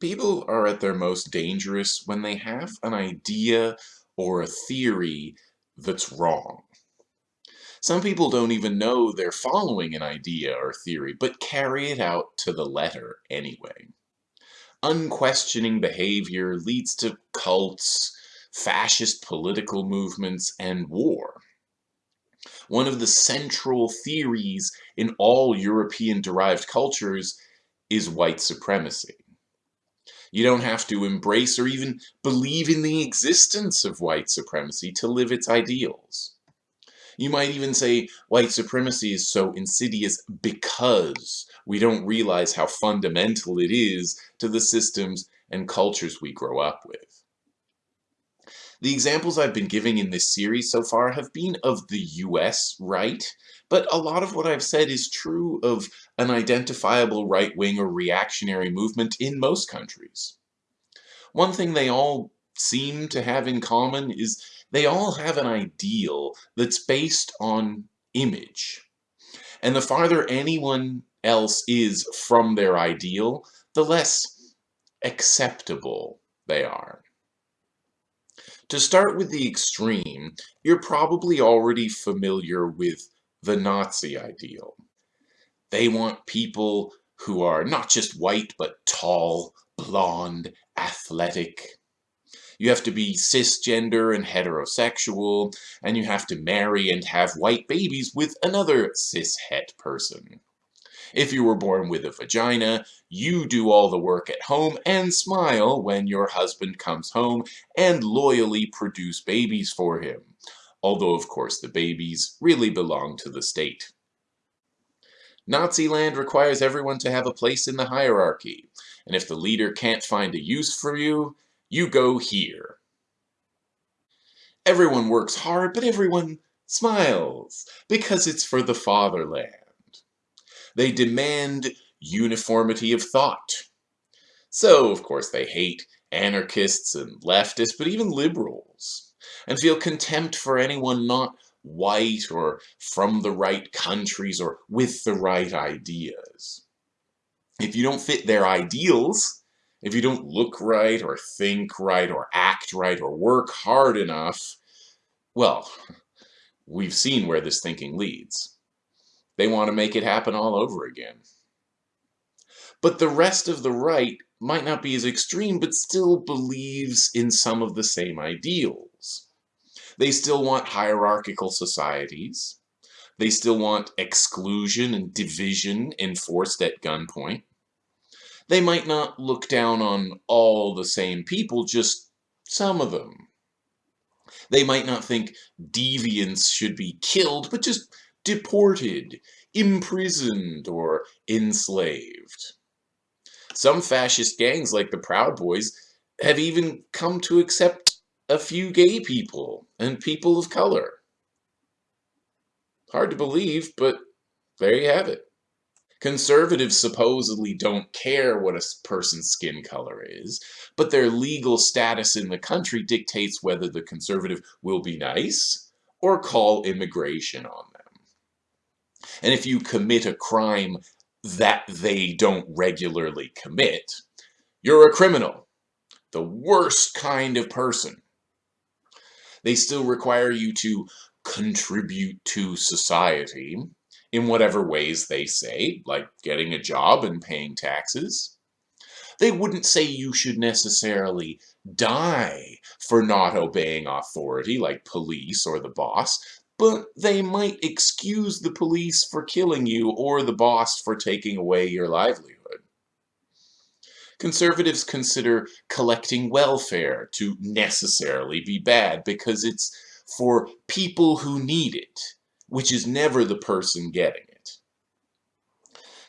People are at their most dangerous when they have an idea or a theory that's wrong. Some people don't even know they're following an idea or theory, but carry it out to the letter anyway. Unquestioning behavior leads to cults, fascist political movements, and war. One of the central theories in all European-derived cultures is white supremacy. You don't have to embrace or even believe in the existence of white supremacy to live its ideals. You might even say white supremacy is so insidious because we don't realize how fundamental it is to the systems and cultures we grow up with. The examples I've been giving in this series so far have been of the US right, but a lot of what I've said is true of an identifiable right-wing or reactionary movement in most countries. One thing they all seem to have in common is they all have an ideal that's based on image. And the farther anyone else is from their ideal, the less acceptable they are. To start with the extreme, you're probably already familiar with the Nazi ideal. They want people who are not just white, but tall, blonde, athletic. You have to be cisgender and heterosexual, and you have to marry and have white babies with another cishet person. If you were born with a vagina, you do all the work at home and smile when your husband comes home and loyally produce babies for him. Although, of course, the babies really belong to the state. Naziland requires everyone to have a place in the hierarchy, and if the leader can't find a use for you, you go here. Everyone works hard, but everyone smiles, because it's for the fatherland. They demand uniformity of thought. So, of course, they hate anarchists and leftists, but even liberals, and feel contempt for anyone not white or from the right countries or with the right ideas. If you don't fit their ideals, if you don't look right or think right or act right or work hard enough, well, we've seen where this thinking leads. They want to make it happen all over again. But the rest of the right might not be as extreme, but still believes in some of the same ideals. They still want hierarchical societies. They still want exclusion and division enforced at gunpoint. They might not look down on all the same people, just some of them. They might not think deviants should be killed, but just deported, imprisoned, or enslaved. Some fascist gangs like the Proud Boys have even come to accept a few gay people and people of color. Hard to believe, but there you have it. Conservatives supposedly don't care what a person's skin color is, but their legal status in the country dictates whether the conservative will be nice or call immigration on them. And if you commit a crime that they don't regularly commit, you're a criminal. The worst kind of person. They still require you to contribute to society in whatever ways they say, like getting a job and paying taxes. They wouldn't say you should necessarily die for not obeying authority, like police or the boss but they might excuse the police for killing you or the boss for taking away your livelihood. Conservatives consider collecting welfare to necessarily be bad because it's for people who need it, which is never the person getting it.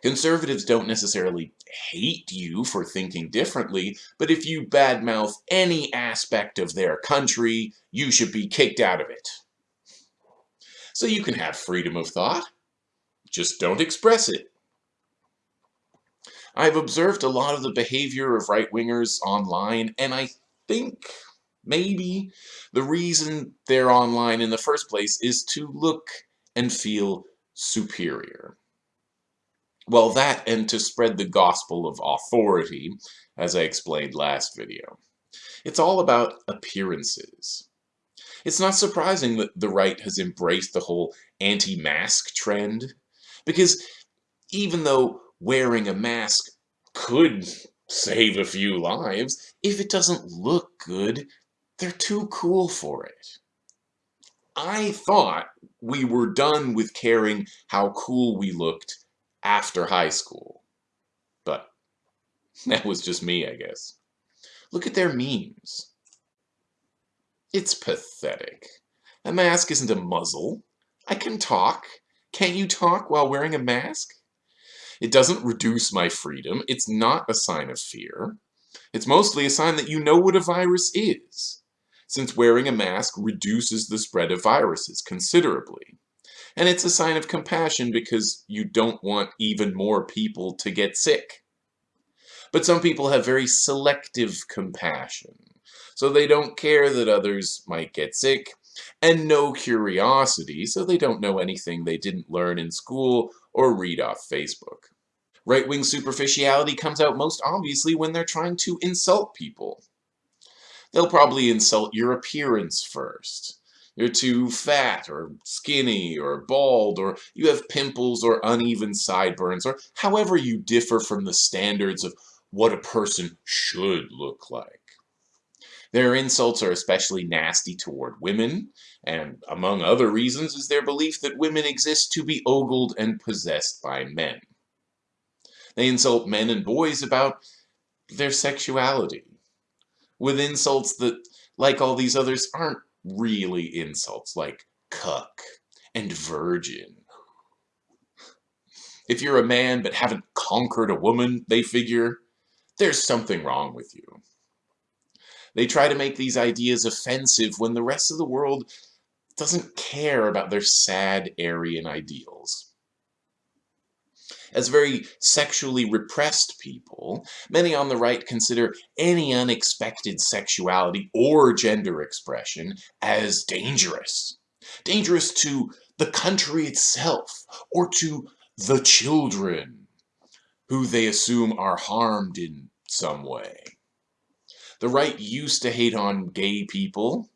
Conservatives don't necessarily hate you for thinking differently, but if you badmouth any aspect of their country, you should be kicked out of it. So you can have freedom of thought, just don't express it. I've observed a lot of the behavior of right-wingers online, and I think maybe the reason they're online in the first place is to look and feel superior. Well, that and to spread the gospel of authority, as I explained last video. It's all about appearances. It's not surprising that the right has embraced the whole anti-mask trend, because even though wearing a mask could save a few lives, if it doesn't look good, they're too cool for it. I thought we were done with caring how cool we looked after high school. But that was just me, I guess. Look at their memes. It's pathetic. A mask isn't a muzzle. I can talk. Can't you talk while wearing a mask? It doesn't reduce my freedom. It's not a sign of fear. It's mostly a sign that you know what a virus is, since wearing a mask reduces the spread of viruses considerably. And it's a sign of compassion because you don't want even more people to get sick. But some people have very selective compassion, so they don't care that others might get sick, and no curiosity, so they don't know anything they didn't learn in school or read off Facebook. Right-wing superficiality comes out most obviously when they're trying to insult people. They'll probably insult your appearance first. You're too fat or skinny or bald or you have pimples or uneven sideburns or however you differ from the standards of what a person should look like. Their insults are especially nasty toward women, and among other reasons is their belief that women exist to be ogled and possessed by men. They insult men and boys about their sexuality, with insults that, like all these others, aren't really insults, like cuck and virgin. If you're a man but haven't conquered a woman, they figure, there's something wrong with you. They try to make these ideas offensive when the rest of the world doesn't care about their sad Aryan ideals. As very sexually repressed people, many on the right consider any unexpected sexuality or gender expression as dangerous. Dangerous to the country itself, or to the children, who they assume are harmed in some way. The right used to hate on gay people,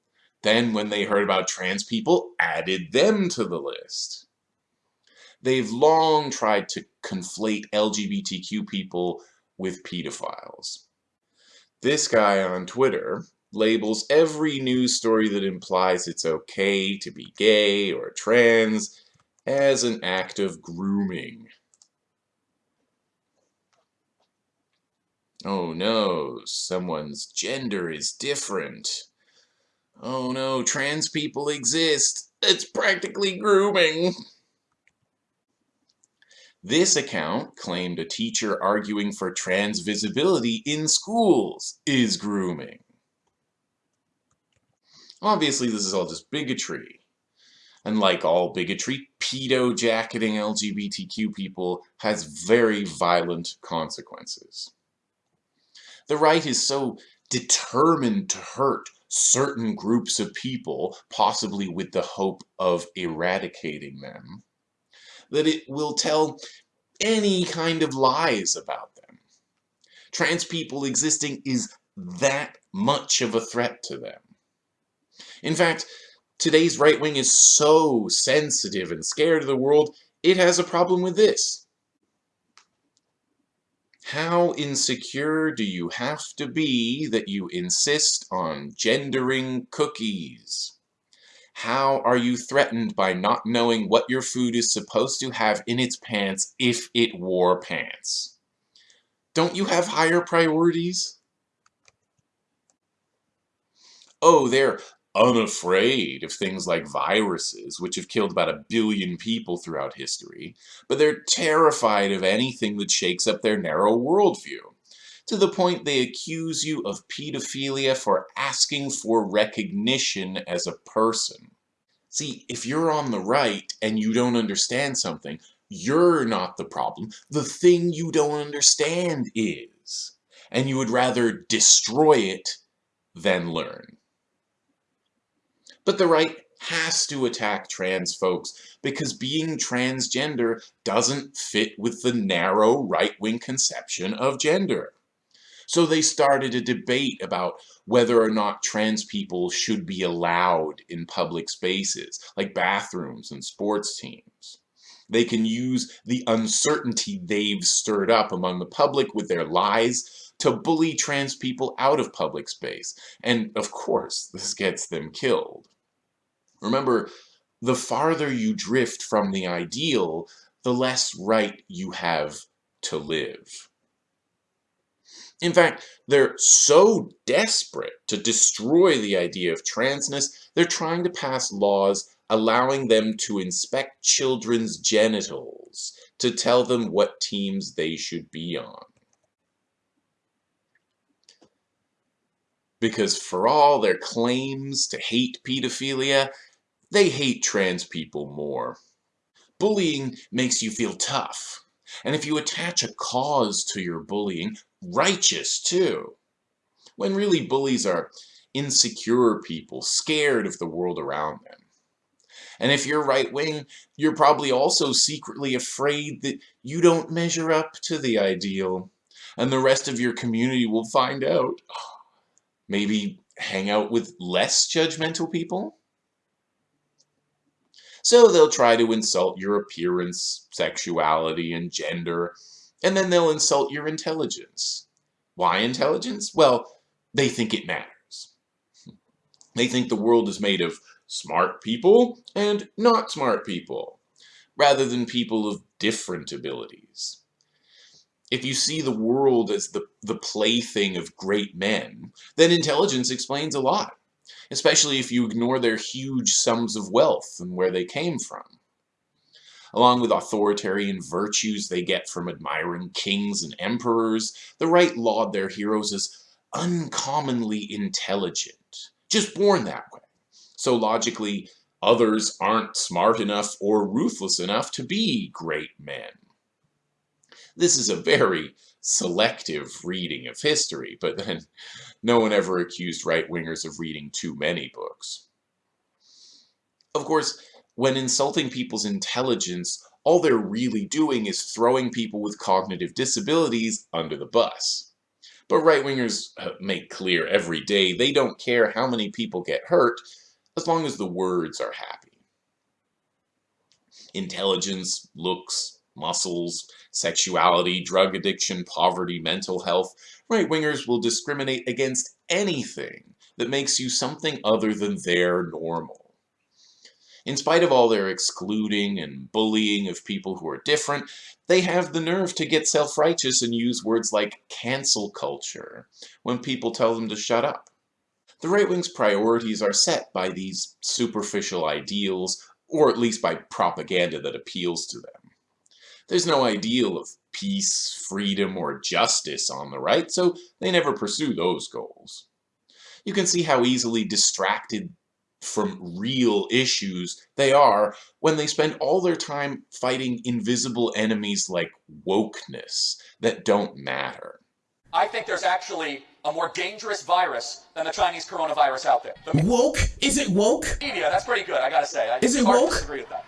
then when they heard about trans people, added them to the list. They've long tried to conflate LGBTQ people with pedophiles. This guy on Twitter labels every news story that implies it's okay to be gay or trans as an act of grooming. Oh no, someone's gender is different. Oh no, trans people exist. It's practically grooming. This account claimed a teacher arguing for trans visibility in schools is grooming. Obviously, this is all just bigotry. And like all bigotry, pedo-jacketing LGBTQ people has very violent consequences. The right is so determined to hurt certain groups of people, possibly with the hope of eradicating them, that it will tell any kind of lies about them. Trans people existing is that much of a threat to them. In fact, today's right wing is so sensitive and scared of the world, it has a problem with this. How insecure do you have to be that you insist on gendering cookies? How are you threatened by not knowing what your food is supposed to have in its pants if it wore pants? Don't you have higher priorities? Oh, they're unafraid of things like viruses, which have killed about a billion people throughout history, but they're terrified of anything that shakes up their narrow worldview to the point they accuse you of pedophilia for asking for recognition as a person. See, if you're on the right and you don't understand something, you're not the problem. The thing you don't understand is. And you would rather destroy it than learn. But the right has to attack trans folks because being transgender doesn't fit with the narrow right-wing conception of gender. So they started a debate about whether or not trans people should be allowed in public spaces, like bathrooms and sports teams. They can use the uncertainty they've stirred up among the public with their lies to bully trans people out of public space. And of course, this gets them killed. Remember, the farther you drift from the ideal, the less right you have to live. In fact, they're so desperate to destroy the idea of transness, they're trying to pass laws allowing them to inspect children's genitals to tell them what teams they should be on. Because for all their claims to hate pedophilia, they hate trans people more. Bullying makes you feel tough. And if you attach a cause to your bullying, righteous too. When really bullies are insecure people, scared of the world around them. And if you're right wing, you're probably also secretly afraid that you don't measure up to the ideal. And the rest of your community will find out. Maybe hang out with less judgmental people? So they'll try to insult your appearance, sexuality, and gender, and then they'll insult your intelligence. Why intelligence? Well, they think it matters. They think the world is made of smart people and not smart people, rather than people of different abilities. If you see the world as the, the plaything of great men, then intelligence explains a lot especially if you ignore their huge sums of wealth and where they came from. Along with authoritarian virtues they get from admiring kings and emperors, the right laud their heroes as uncommonly intelligent, just born that way. So logically, others aren't smart enough or ruthless enough to be great men. This is a very selective reading of history, but then no one ever accused right-wingers of reading too many books. Of course, when insulting people's intelligence, all they're really doing is throwing people with cognitive disabilities under the bus. But right-wingers uh, make clear every day they don't care how many people get hurt as long as the words are happy. Intelligence, looks, muscles, sexuality, drug addiction, poverty, mental health, right-wingers will discriminate against anything that makes you something other than their normal. In spite of all their excluding and bullying of people who are different, they have the nerve to get self-righteous and use words like cancel culture when people tell them to shut up. The right wing's priorities are set by these superficial ideals, or at least by propaganda that appeals to them. There's no ideal of peace, freedom, or justice on the right, so they never pursue those goals. You can see how easily distracted from real issues they are when they spend all their time fighting invisible enemies like wokeness that don't matter. I think there's actually a more dangerous virus than the Chinese coronavirus out there. The woke? Is it woke? Media, that's pretty good, I gotta say. Is it woke? disagree with that.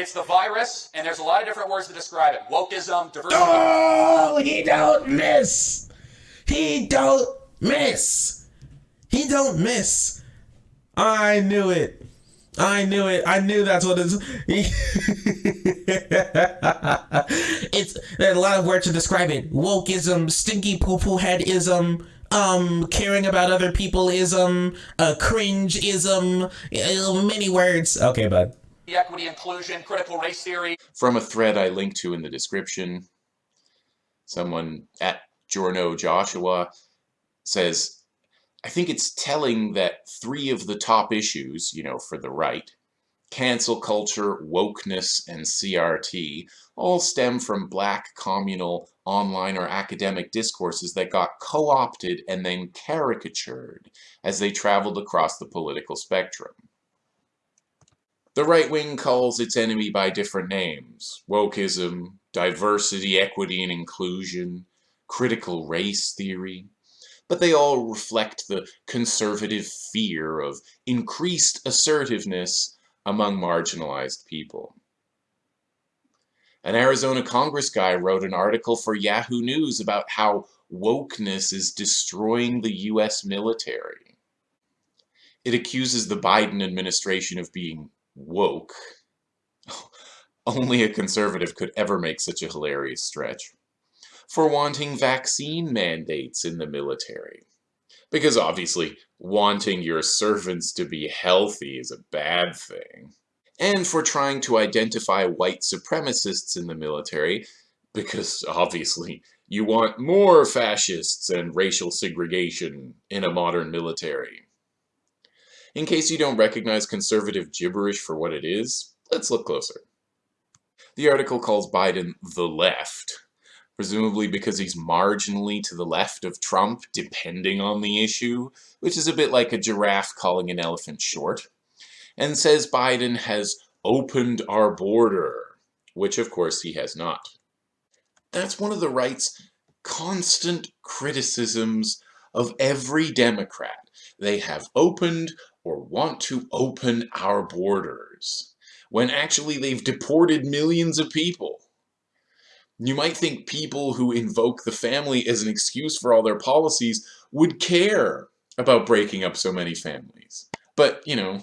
It's the virus, and there's a lot of different words to describe it. Wokeism, diversity. Oh, he don't miss. He don't miss. He don't miss. I knew it. I knew it. I knew that's what it's. it's there's a lot of words to describe it. Wokeism, stinky poo poo headism, um, caring about other people ism, uh, cringe ism, uh, many words. Okay, bud equity, inclusion, critical race theory. From a thread I linked to in the description, someone at Jorno Joshua says, I think it's telling that three of the top issues, you know, for the right, cancel culture, wokeness, and CRT, all stem from black communal online or academic discourses that got co-opted and then caricatured as they traveled across the political spectrum. The right wing calls its enemy by different names. Wokeism, diversity, equity, and inclusion, critical race theory. but they all reflect the conservative fear of increased assertiveness among marginalized people. An Arizona Congress guy wrote an article for Yahoo News about how wokeness is destroying the US military. It accuses the Biden administration of being woke. Only a conservative could ever make such a hilarious stretch. For wanting vaccine mandates in the military. Because obviously, wanting your servants to be healthy is a bad thing and for trying to identify white supremacists in the military, because obviously you want more fascists and racial segregation in a modern military. In case you don't recognize conservative gibberish for what it is, let's look closer. The article calls Biden the left, presumably because he's marginally to the left of Trump, depending on the issue, which is a bit like a giraffe calling an elephant short and says Biden has opened our border, which of course he has not. That's one of the right's constant criticisms of every Democrat. They have opened or want to open our borders, when actually they've deported millions of people. You might think people who invoke the family as an excuse for all their policies would care about breaking up so many families. But, you know,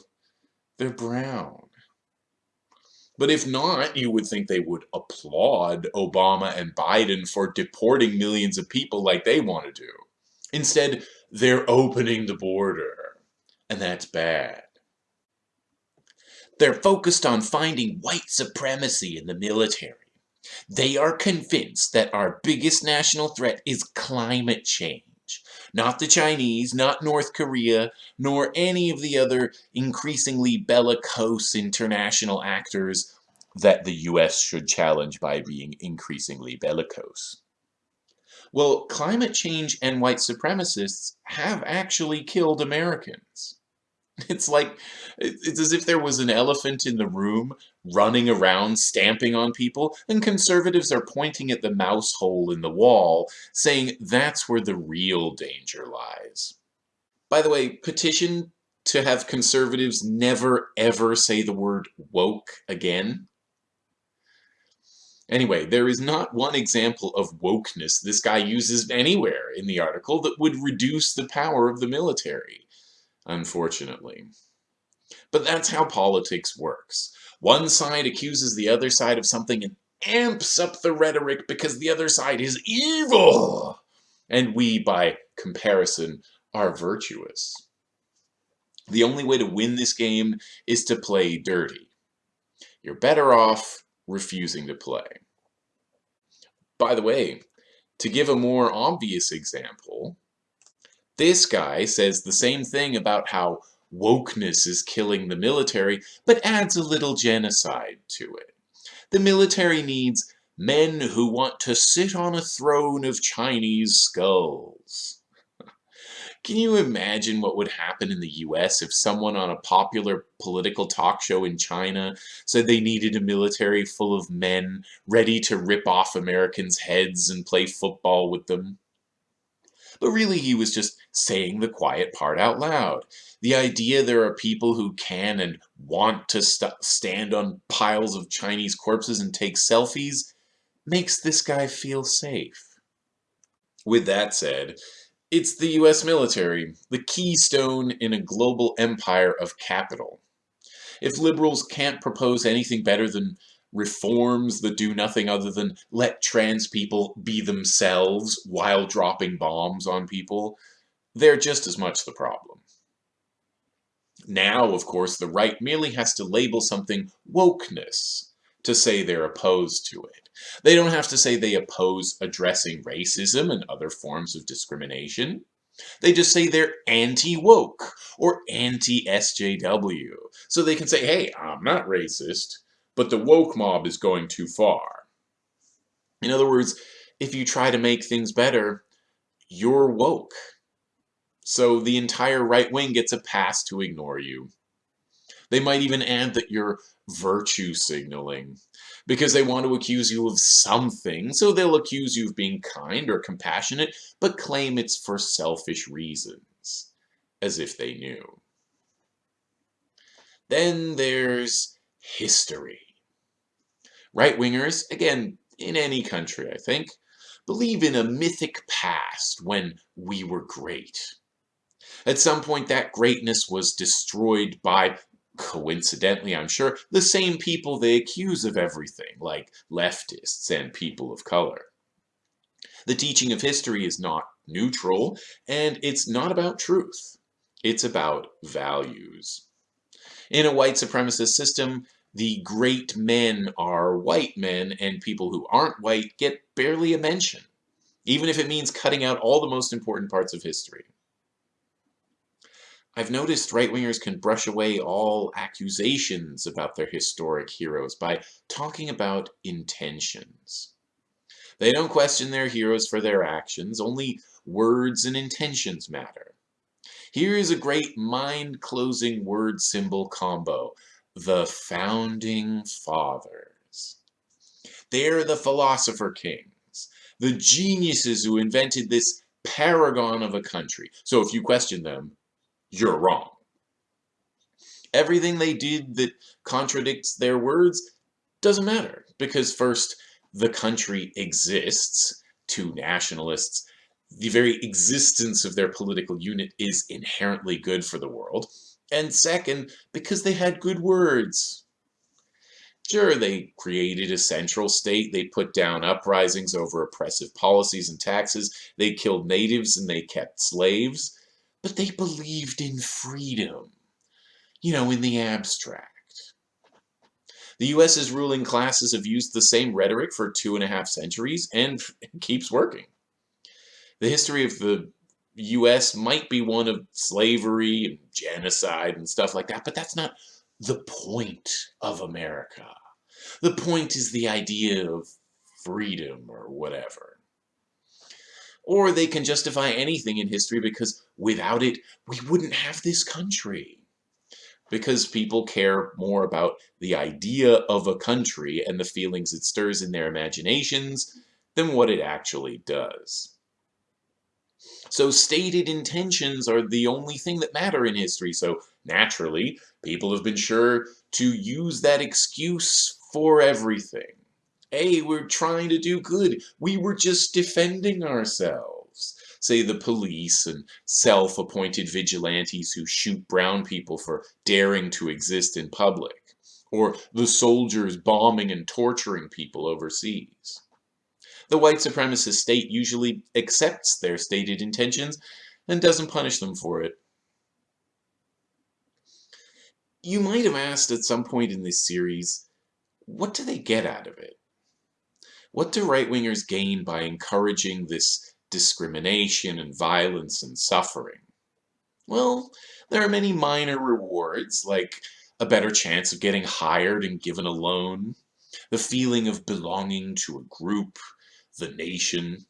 they're brown. But if not, you would think they would applaud Obama and Biden for deporting millions of people like they want to do. Instead, they're opening the border. And that's bad. They're focused on finding white supremacy in the military. They are convinced that our biggest national threat is climate change. Not the Chinese, not North Korea, nor any of the other increasingly bellicose international actors that the US should challenge by being increasingly bellicose. Well, climate change and white supremacists have actually killed Americans. It's like, it's as if there was an elephant in the room running around stamping on people, and conservatives are pointing at the mouse hole in the wall, saying that's where the real danger lies. By the way, petition to have conservatives never ever say the word woke again. Anyway, there is not one example of wokeness this guy uses anywhere in the article that would reduce the power of the military unfortunately. But that's how politics works. One side accuses the other side of something and amps up the rhetoric because the other side is evil! And we, by comparison, are virtuous. The only way to win this game is to play dirty. You're better off refusing to play. By the way, to give a more obvious example, this guy says the same thing about how wokeness is killing the military, but adds a little genocide to it. The military needs men who want to sit on a throne of Chinese skulls. Can you imagine what would happen in the US if someone on a popular political talk show in China said they needed a military full of men ready to rip off Americans' heads and play football with them? but really he was just saying the quiet part out loud. The idea there are people who can and want to st stand on piles of Chinese corpses and take selfies makes this guy feel safe. With that said, it's the US military, the keystone in a global empire of capital. If liberals can't propose anything better than reforms that do nothing other than let trans people be themselves while dropping bombs on people, they're just as much the problem. Now, of course, the right merely has to label something wokeness to say they're opposed to it. They don't have to say they oppose addressing racism and other forms of discrimination. They just say they're anti-woke or anti-SJW. So they can say, hey, I'm not racist, but the woke mob is going too far. In other words, if you try to make things better, you're woke. So the entire right wing gets a pass to ignore you. They might even add that you're virtue signaling because they want to accuse you of something, so they'll accuse you of being kind or compassionate, but claim it's for selfish reasons, as if they knew. Then there's history. Right-wingers, again, in any country, I think, believe in a mythic past when we were great. At some point, that greatness was destroyed by, coincidentally I'm sure, the same people they accuse of everything, like leftists and people of color. The teaching of history is not neutral, and it's not about truth. It's about values. In a white supremacist system, the great men are white men, and people who aren't white get barely a mention, even if it means cutting out all the most important parts of history. I've noticed right-wingers can brush away all accusations about their historic heroes by talking about intentions. They don't question their heroes for their actions, only words and intentions matter. Here is a great mind-closing word symbol combo. The Founding Fathers. They're the philosopher kings, the geniuses who invented this paragon of a country. So if you question them, you're wrong. Everything they did that contradicts their words doesn't matter, because first, the country exists to nationalists the very existence of their political unit is inherently good for the world. And second, because they had good words. Sure, they created a central state, they put down uprisings over oppressive policies and taxes, they killed natives and they kept slaves, but they believed in freedom, you know, in the abstract. The US's ruling classes have used the same rhetoric for two and a half centuries, and keeps working the history of the U.S. might be one of slavery and genocide and stuff like that, but that's not the point of America. The point is the idea of freedom or whatever. Or they can justify anything in history because without it, we wouldn't have this country. Because people care more about the idea of a country and the feelings it stirs in their imaginations than what it actually does. So stated intentions are the only thing that matter in history. So naturally, people have been sure to use that excuse for everything. Hey, we're trying to do good. We were just defending ourselves. Say the police and self-appointed vigilantes who shoot brown people for daring to exist in public. Or the soldiers bombing and torturing people overseas. The white supremacist state usually accepts their stated intentions and doesn't punish them for it. You might have asked at some point in this series, what do they get out of it? What do right-wingers gain by encouraging this discrimination and violence and suffering? Well, there are many minor rewards, like a better chance of getting hired and given a loan, the feeling of belonging to a group, the nation,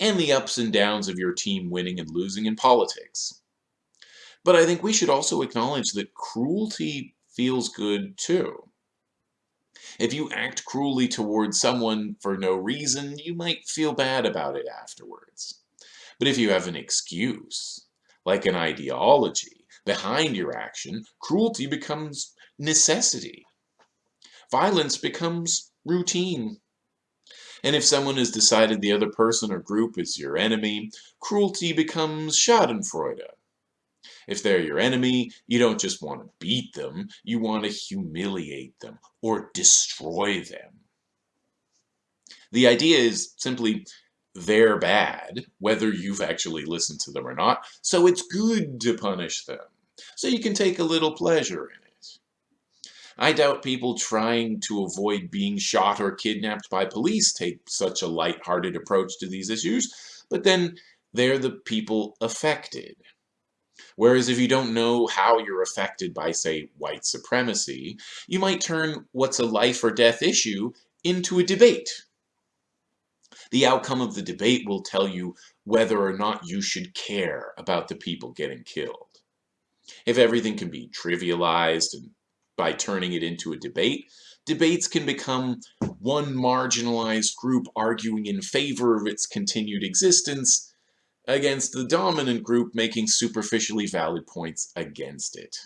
and the ups and downs of your team winning and losing in politics. But I think we should also acknowledge that cruelty feels good too. If you act cruelly towards someone for no reason, you might feel bad about it afterwards. But if you have an excuse, like an ideology, behind your action, cruelty becomes necessity. Violence becomes routine. And if someone has decided the other person or group is your enemy, cruelty becomes schadenfreude. If they're your enemy, you don't just want to beat them, you want to humiliate them or destroy them. The idea is simply they're bad, whether you've actually listened to them or not, so it's good to punish them, so you can take a little pleasure in it. I doubt people trying to avoid being shot or kidnapped by police take such a light-hearted approach to these issues, but then they're the people affected. Whereas if you don't know how you're affected by, say, white supremacy, you might turn what's a life or death issue into a debate. The outcome of the debate will tell you whether or not you should care about the people getting killed. If everything can be trivialized and by turning it into a debate, debates can become one marginalized group arguing in favor of its continued existence against the dominant group making superficially valid points against it.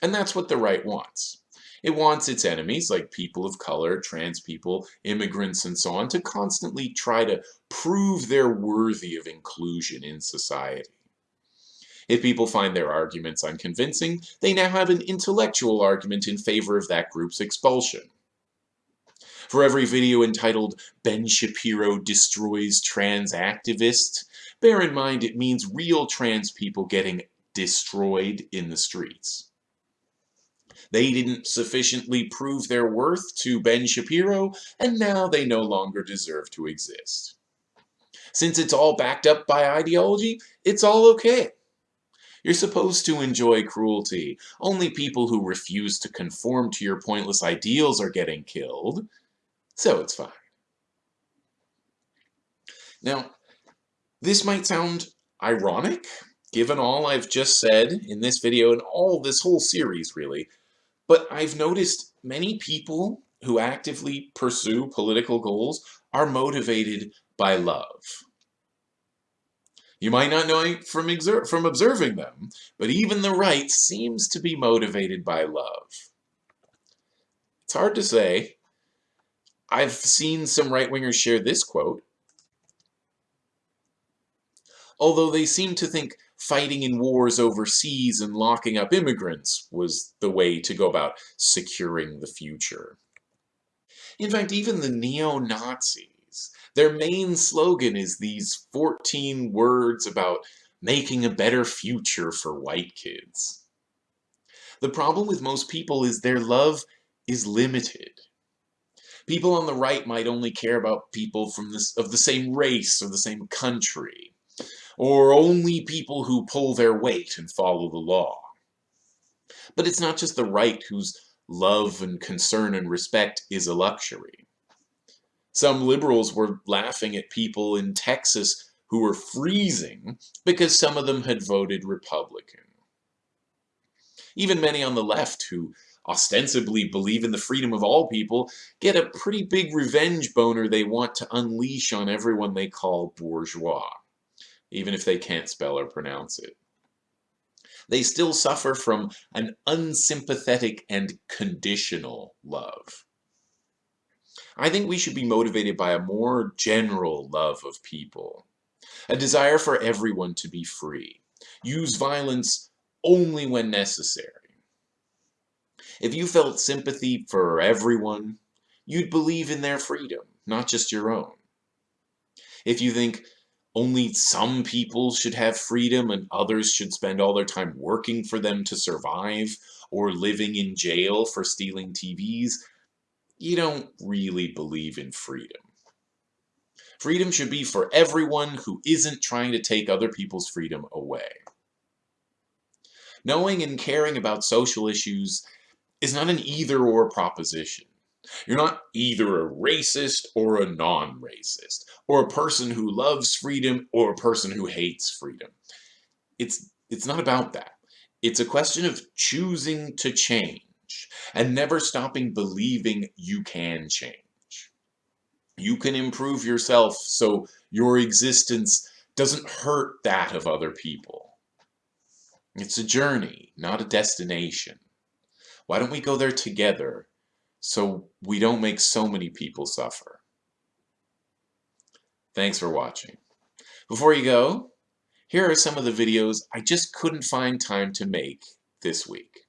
And that's what the right wants. It wants its enemies, like people of color, trans people, immigrants, and so on, to constantly try to prove they're worthy of inclusion in society. If people find their arguments unconvincing, they now have an intellectual argument in favor of that group's expulsion. For every video entitled Ben Shapiro Destroys Trans Activist, bear in mind it means real trans people getting destroyed in the streets. They didn't sufficiently prove their worth to Ben Shapiro, and now they no longer deserve to exist. Since it's all backed up by ideology, it's all okay. You're supposed to enjoy cruelty. Only people who refuse to conform to your pointless ideals are getting killed, so it's fine. Now, this might sound ironic, given all I've just said in this video and all this whole series, really, but I've noticed many people who actively pursue political goals are motivated by love. You might not know it from, from observing them, but even the right seems to be motivated by love. It's hard to say. I've seen some right-wingers share this quote. Although they seem to think fighting in wars overseas and locking up immigrants was the way to go about securing the future. In fact, even the neo-Nazis, their main slogan is these 14 words about making a better future for white kids. The problem with most people is their love is limited. People on the right might only care about people from this of the same race or the same country or only people who pull their weight and follow the law. But it's not just the right whose love and concern and respect is a luxury. Some liberals were laughing at people in Texas who were freezing because some of them had voted Republican. Even many on the left who ostensibly believe in the freedom of all people get a pretty big revenge boner they want to unleash on everyone they call bourgeois even if they can't spell or pronounce it. They still suffer from an unsympathetic and conditional love. I think we should be motivated by a more general love of people, a desire for everyone to be free. Use violence only when necessary. If you felt sympathy for everyone, you'd believe in their freedom, not just your own. If you think only some people should have freedom and others should spend all their time working for them to survive or living in jail for stealing TVs, you don't really believe in freedom. Freedom should be for everyone who isn't trying to take other people's freedom away. Knowing and caring about social issues is not an either-or proposition. You're not either a racist or a non-racist, or a person who loves freedom or a person who hates freedom. It's, it's not about that. It's a question of choosing to change and never stopping believing you can change. You can improve yourself so your existence doesn't hurt that of other people. It's a journey, not a destination. Why don't we go there together so we don't make so many people suffer. Thanks for watching. Before you go, here are some of the videos I just couldn't find time to make this week.